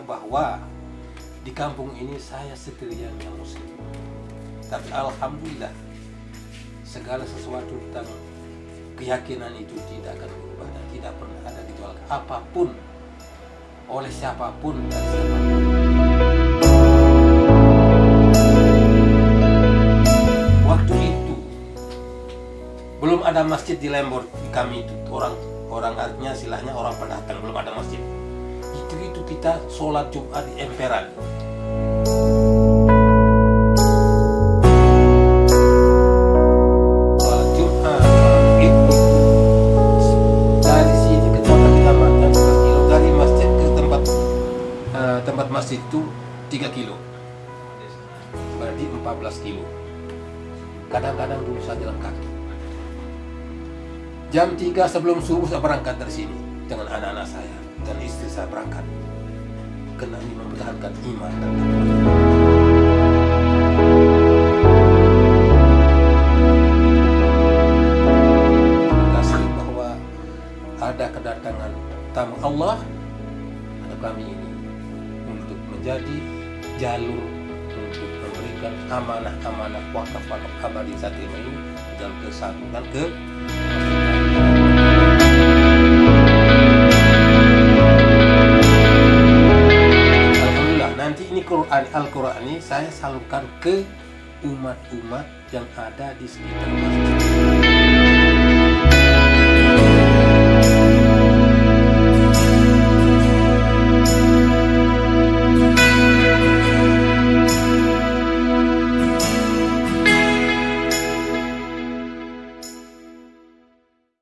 bahwa di kampung ini saya sendirian yang muslim. Tapi alhamdulillah segala sesuatu tentang keyakinan itu tidak akan berubah dan tidak pernah ada ditolak apa pun oleh siapa pun dan siapa pun. Waktu itu belum ada masjid di Lembor kami itu orang orang artinya silahnya orang pendatang belum ada masjid kita sholat Jumat di emperan. Sholat Jumat itu dari sini ke kota kecamatan 11 kilo dari masjid ke tempat tempat masjid itu 3 kilo. Berarti 14 kilo. Kadang-kadang dulu saya jalan kaki jam 3 sebelum subuh saya berangkat dari sini dengan anak-anak saya dan istri saya berangkat ini mempertahankan iman. Dan kasih bahwa ada kedatangan tamu Allah pada kami ini untuk menjadi jalur untuk memberikan amanah-amanah wakaf-wakaf abadi saat ini dalam kesatuan ke Quran Al-Quran ini saya salurkan ke umat-umat yang ada di sekitar masjid.